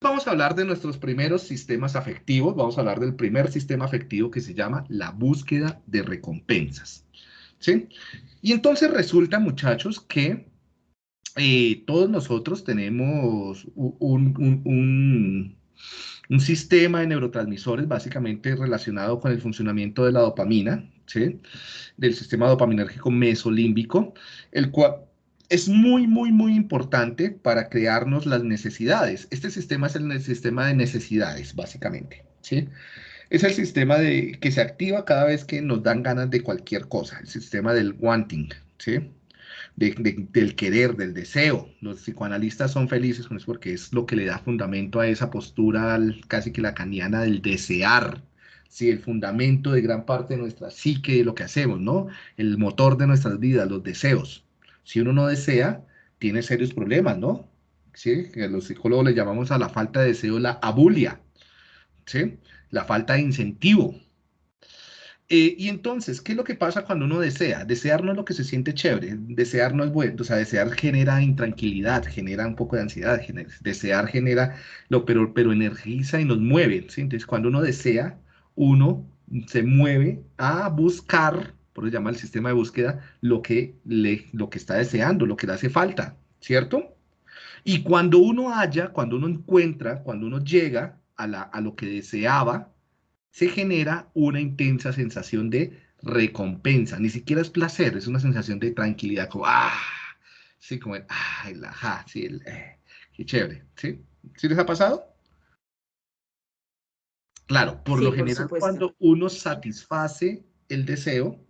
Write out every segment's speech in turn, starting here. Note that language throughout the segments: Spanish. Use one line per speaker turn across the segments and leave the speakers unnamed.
vamos a hablar de nuestros primeros sistemas afectivos. Vamos a hablar del primer sistema afectivo que se llama la búsqueda de recompensas. ¿Sí? Y entonces resulta, muchachos, que eh, todos nosotros tenemos un, sistema de neurotransmisores básicamente relacionado con el funcionamiento de la dopamina, ¿sí? del sistema dopaminérgico mesolímbico, el cual es muy, muy, muy importante para crearnos las necesidades. Este sistema es el sistema de necesidades, básicamente. ¿sí? Es el sistema de, que se activa cada vez que nos dan ganas de cualquier cosa, el sistema del wanting, ¿sí? del querer, del deseo. Los psicoanalistas son felices con eso porque es lo que le da fundamento a esa postura casi que lacaniana del desear. Sí, el fundamento de gran parte de nuestra psique, de lo que hacemos, ¿no? El motor de nuestras vidas, los deseos. Si uno no desea, tiene serios problemas, ¿no? ¿Sí? Que los psicólogos le llamamos a la falta de deseo la abulia, ¿sí? La falta de incentivo. Eh, y entonces, ¿qué es lo que pasa cuando uno desea? Desear no es lo que se siente chévere, desear no es bueno, o sea, desear genera intranquilidad, genera un poco de ansiedad, desear genera, lo, pero, pero energiza y nos mueve, ¿sí? Entonces, cuando uno desea, uno se mueve a buscar por eso se llama el sistema de búsqueda, lo que, le, lo que está deseando, lo que le hace falta, ¿cierto? Y cuando uno haya, cuando uno encuentra, cuando uno llega a, la, a lo que deseaba, se genera una intensa sensación de recompensa. Ni siquiera es placer, es una sensación de tranquilidad, como, ah, sí, como el, ah, el ajá, sí, el, eh, qué chévere, ¿sí? ¿Sí les ha pasado? Claro, por lo general, cuando uno satisface el deseo,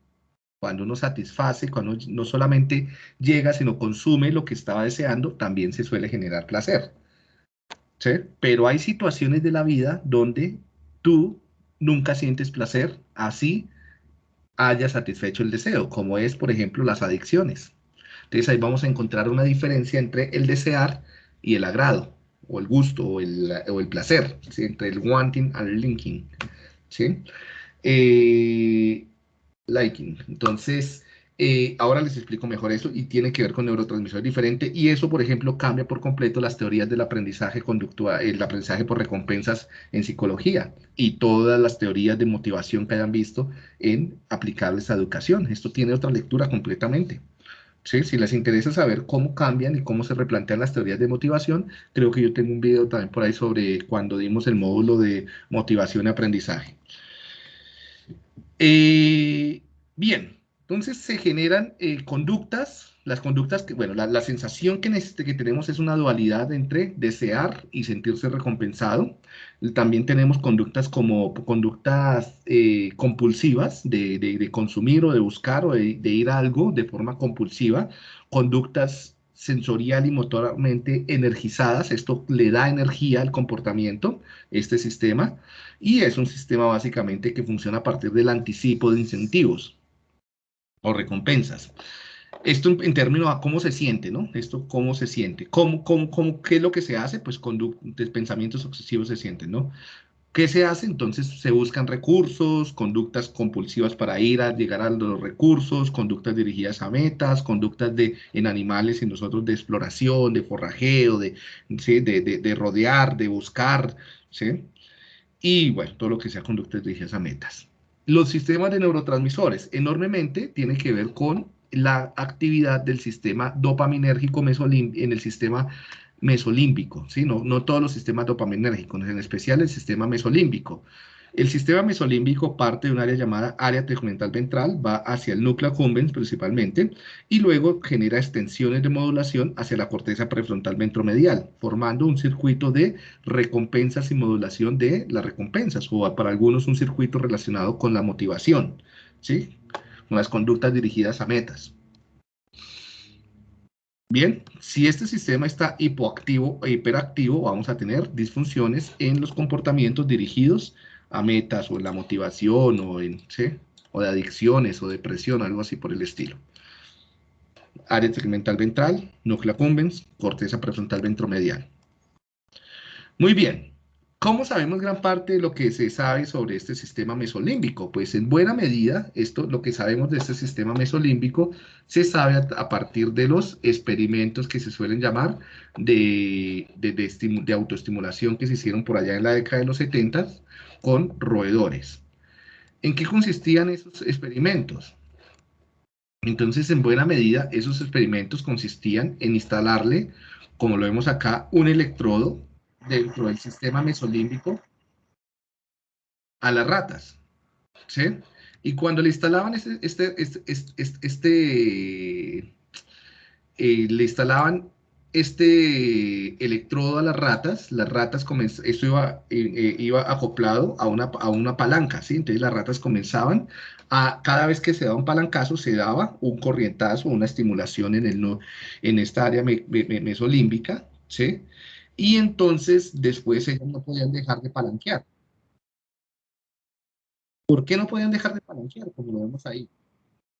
cuando uno satisface, cuando no solamente llega, sino consume lo que estaba deseando, también se suele generar placer. ¿Sí? Pero hay situaciones de la vida donde tú nunca sientes placer, así haya satisfecho el deseo, como es, por ejemplo, las adicciones. Entonces ahí vamos a encontrar una diferencia entre el desear y el agrado, o el gusto, o el, o el placer, entre el wanting and linking. ¿sí? Eh, liking. Entonces, eh, ahora les explico mejor eso y tiene que ver con neurotransmisores diferentes y eso, por ejemplo, cambia por completo las teorías del aprendizaje conductual, el aprendizaje por recompensas en psicología y todas las teorías de motivación que hayan visto en aplicables a educación. Esto tiene otra lectura completamente. ¿Sí? Si les interesa saber cómo cambian y cómo se replantean las teorías de motivación, creo que yo tengo un video también por ahí sobre cuando dimos el módulo de motivación y aprendizaje. Eh, bien, entonces se generan eh, conductas, las conductas que, bueno, la, sensación que, que tenemos es una dualidad entre desear y sentirse recompensado. También tenemos conductas como conductas eh, compulsivas de, consumir o de buscar o de, de ir a algo de forma compulsiva, conductas sensorial y motoramente energizadas. Esto le da energía al comportamiento, este sistema, y es un sistema básicamente que funciona a partir del anticipo de incentivos o recompensas. Esto en, términos a cómo se siente, ¿no? Esto cómo se siente. ¿Cómo, cómo, cómo, ¿Qué es lo que se hace? Pues conductas, pensamientos obsesivos se sienten, ¿no? ¿Qué se hace? Entonces se buscan recursos, conductas compulsivas para ir a llegar a los recursos, conductas dirigidas a metas, conductas de, en animales y nosotros de exploración, de forrajeo, de, de, rodear, de buscar, ¿sí? Y bueno, todo lo que sea conductas dirigidas a metas. Los sistemas de neurotransmisores enormemente tienen que ver con la actividad del sistema dopaminérgico en el sistema mesolímbico, ¿sí? no, todos los sistemas dopaminérgicos, en especial el sistema mesolímbico. El sistema mesolímbico parte de un área llamada área tegmental ventral, va hacia el núcleo accumbens principalmente, y luego genera extensiones de modulación hacia la corteza prefrontal ventromedial, formando un circuito de recompensas y modulación de las recompensas, o para algunos un circuito relacionado con la motivación, ¿sí? con las conductas dirigidas a metas. Bien, si este sistema está hipoactivo o hiperactivo, vamos a tener disfunciones en los comportamientos dirigidos a metas o en la motivación o, en, o de adicciones o depresión, algo así por el estilo. Área segmental ventral, núcleo accumbens, corteza prefrontal ventromedial. Muy bien, ¿Cómo sabemos gran parte de lo que se sabe sobre este sistema mesolímbico? Pues en buena medida, esto, lo que sabemos de este sistema mesolímbico, se sabe a, partir de los experimentos que se suelen llamar de, de, autoestimulación que se hicieron por allá en la década de los 70 con roedores. ¿En qué consistían esos experimentos? Entonces, en buena medida, esos experimentos consistían en instalarle, como lo vemos acá, un electrodo dentro del sistema mesolímbico a las ratas. ¿sí? Y cuando le instalaban este, este, este, este eh, le instalaban este electrodo a las ratas, las ratas esto iba, eh, eh, iba acoplado a una, a una palanca, ¿sí? Entonces las ratas comenzaban a, cada vez que se daba un palancazo, se daba un corrientazo, una estimulación en, el, en esta área mesolímbica, ¿sí? Y entonces después ellos no podían dejar de palanquear. ¿Por qué no podían dejar de palanquear? Como lo vemos ahí.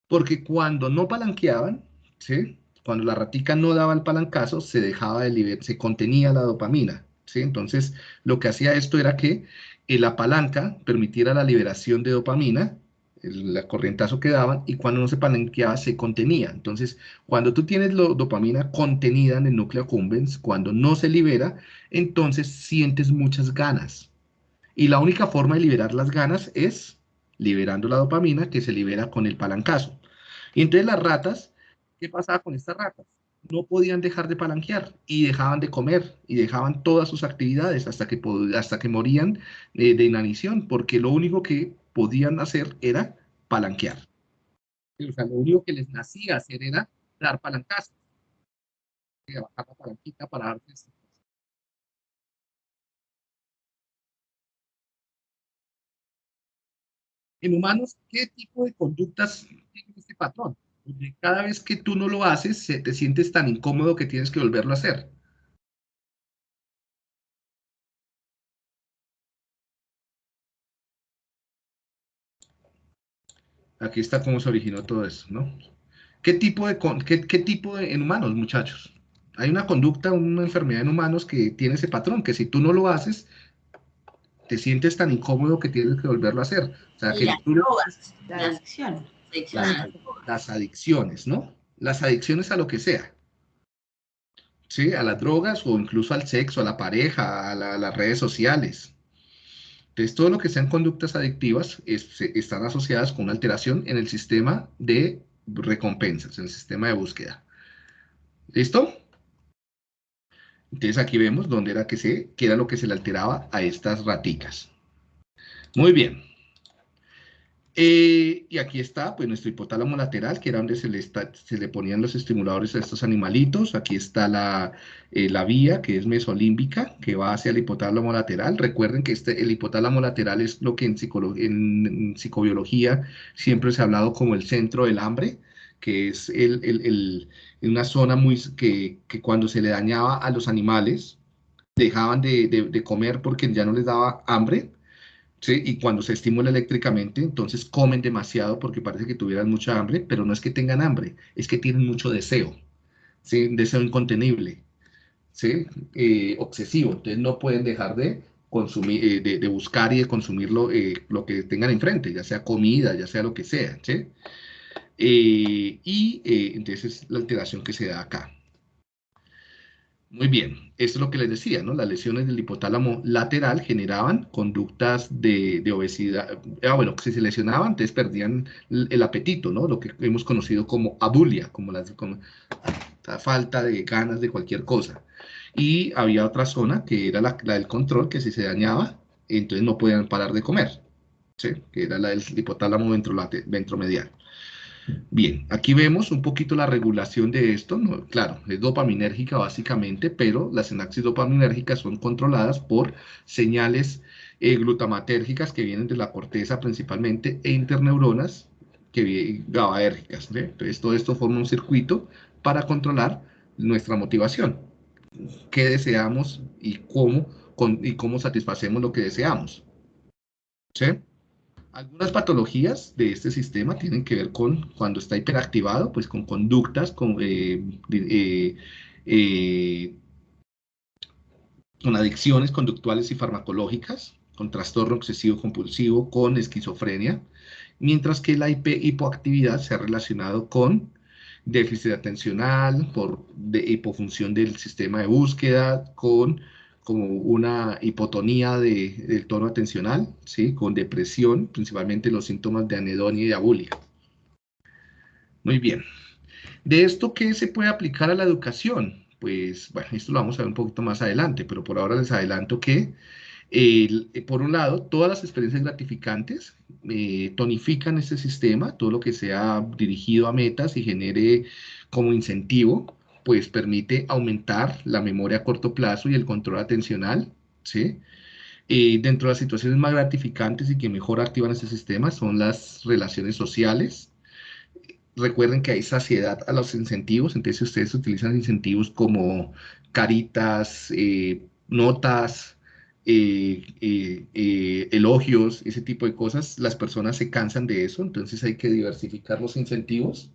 Porque cuando no palanqueaban, ¿sí? cuando la ratica no daba el palancazo, se dejaba de se contenía la dopamina. ¿sí? Entonces, lo que hacía esto era que la palanca permitiera la liberación de dopamina el, corrientazo que daban, y cuando no se palanqueaba se contenía. Entonces, cuando tú tienes la dopamina contenida en el núcleo accumbens, cuando no se libera, entonces sientes muchas ganas. Y la única forma de liberar las ganas es liberando la dopamina que se libera con el palancazo. Y entonces las ratas, ¿qué pasaba con estas ratas? No podían dejar de palanquear y dejaban de comer y dejaban todas sus actividades hasta que, hasta que morían de, de inanición, porque lo único que podían hacer era palanquear. O sea, lo único que les nacía hacer era dar palancazos. En humanos, ¿qué tipo de conductas tiene este patrón? Porque cada vez que tú no lo haces, te sientes tan incómodo que tienes que volverlo a hacer. Aquí está cómo se originó todo eso, ¿no? ¿Qué tipo de, qué, qué tipo de, en humanos, muchachos? Hay una conducta, una enfermedad en humanos que tiene ese patrón, que si tú no lo haces, te sientes tan incómodo que tienes que volverlo a hacer. O sea, que
las drogas, las adicciones.
Las, adicciones, ¿no? Las adicciones a lo que sea. ¿Sí? A las drogas o incluso al sexo, a la pareja, a las redes sociales. Entonces, todo lo que sean conductas adictivas están asociadas con una alteración en el sistema de recompensas, en el sistema de búsqueda. ¿Listo? Entonces aquí vemos dónde era que se, qué era lo que se le alteraba a estas raticas. Muy bien. Eh, y aquí está, pues, nuestro hipotálamo lateral, que era donde se le, se le ponían los estimuladores a estos animalitos. Aquí está la, eh, la vía, que es mesolímbica, que va hacia el hipotálamo lateral. Recuerden que este, el hipotálamo lateral es lo que en, en, psicobiología siempre se ha hablado como el centro del hambre, que es el, el, una zona muy, que, que, cuando se le dañaba a los animales, dejaban de, de, de comer porque ya no les daba hambre, y cuando se estimula eléctricamente, entonces comen demasiado porque parece que tuvieran mucha hambre, pero no es que tengan hambre, es que tienen mucho deseo, ¿sí? Deseo incontenible, ¿sí? Eh, obsesivo, entonces no pueden dejar de consumir, eh, de, buscar y de consumir lo, eh, lo, que tengan enfrente, ya sea comida, ya sea lo que sea, ¿sí? y entonces es la alteración que se da acá. Muy bien, esto es lo que les decía, ¿no? Las lesiones del hipotálamo lateral generaban conductas de, obesidad, ah, bueno, si se lesionaban, entonces perdían el, apetito, ¿no? Lo que hemos conocido como abulia, como la, falta de ganas de cualquier cosa. Y había otra zona que era la, la del control, que si se dañaba, entonces no podían parar de comer, ¿sí? Que era la del hipotálamo ventromedial. Bien, aquí vemos un poquito la regulación de esto. claro, es dopaminérgica básicamente, pero las sinapsis dopaminérgicas son controladas por señales eh, glutamatérgicas que vienen de la corteza principalmente e interneuronas que GABAérgicas. Entonces, todo esto forma un circuito para controlar nuestra motivación. ¿Qué deseamos y cómo, y cómo satisfacemos lo que deseamos? ¿Sí? Algunas patologías de este sistema tienen que ver con, cuando está hiperactivado, pues con conductas con, eh, eh, eh, adicciones conductuales y farmacológicas, con trastorno obsesivo compulsivo, con esquizofrenia, mientras que la hipoactividad se ha relacionado con déficit atencional, por de hipofunción del sistema de búsqueda, con como una hipotonía del tono atencional, ¿sí? con depresión, principalmente los síntomas de anedonia y abulia. Muy bien. ¿De esto qué se puede aplicar a la educación? Pues, bueno, esto lo vamos a ver un poquito más adelante, pero por ahora les adelanto que, por un lado, todas las experiencias gratificantes eh, tonifican este sistema, todo lo que sea dirigido a metas y genere como incentivo, pues permite aumentar la memoria a corto plazo y el control atencional, ¿sí? Eh, dentro de las situaciones más gratificantes y que mejor activan este sistema son las relaciones sociales. Recuerden que hay saciedad a los incentivos, entonces ustedes utilizan incentivos como caritas, eh, notas, eh, elogios, ese tipo de cosas, las personas se cansan de eso, entonces hay que diversificar los incentivos.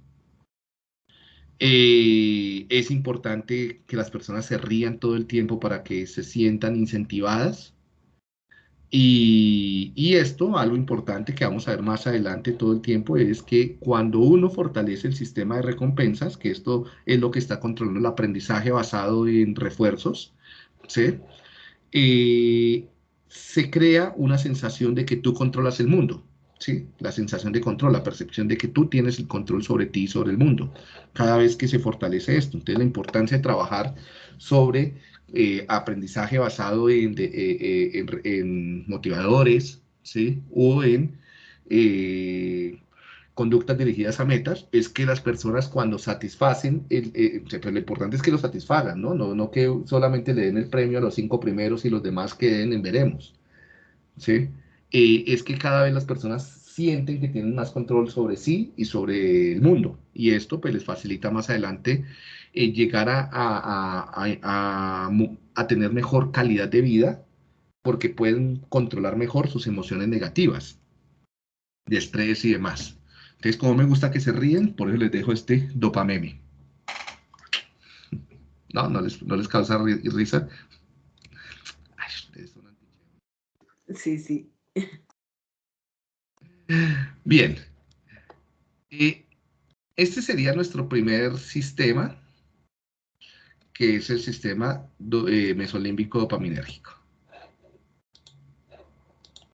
Eh, es importante que las personas se rían todo el tiempo para que se sientan incentivadas. Y, esto, algo importante que vamos a ver más adelante todo el tiempo, es que cuando uno fortalece el sistema de recompensas, que esto es lo que está controlando el aprendizaje basado en refuerzos, ¿sí? Eh, se crea una sensación de que tú controlas el mundo. ¿Sí? La sensación de control, la percepción de que tú tienes el control sobre ti y sobre el mundo, cada vez que se fortalece esto. Entonces, la importancia de trabajar sobre eh, aprendizaje basado en, eh, eh, en, motivadores, ¿sí? O en conductas dirigidas a metas, es que las personas cuando satisfacen, el, pues, lo importante es que lo satisfagan, ¿no? ¿no? No que solamente le den el premio a los cinco primeros y los demás queden en veremos, ¿sí? Eh, es que cada vez las personas sienten que tienen más control sobre sí y sobre el mundo. Y esto pues les facilita más adelante eh, llegar a, tener mejor calidad de vida porque pueden controlar mejor sus emociones negativas, de estrés y demás. Entonces, como me gusta que se ríen, por eso les dejo este dopameme. No, no les, no les causa risa.
Sí, sí.
Bien. este sería nuestro primer sistema, que es el sistema eh, mesolímbico dopaminérgico.